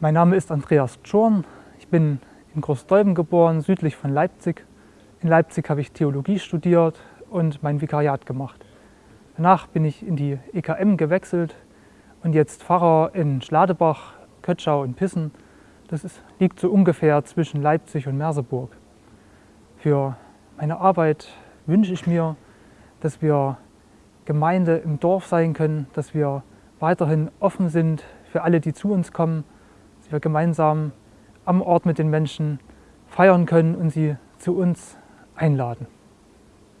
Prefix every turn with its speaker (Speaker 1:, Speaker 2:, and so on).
Speaker 1: Mein Name ist Andreas Tschorn. Ich bin in Großdolben geboren, südlich von Leipzig. In Leipzig habe ich Theologie studiert und mein Vikariat gemacht. Danach bin ich in die EKM gewechselt und jetzt Pfarrer in Schladebach, Kötschau und Pissen. Das ist, liegt so ungefähr zwischen Leipzig und Merseburg. Für meine Arbeit wünsche ich mir, dass wir Gemeinde im Dorf sein können, dass wir weiterhin offen sind für alle, die zu uns kommen, dass wir gemeinsam am Ort mit den Menschen feiern können und sie zu uns einladen.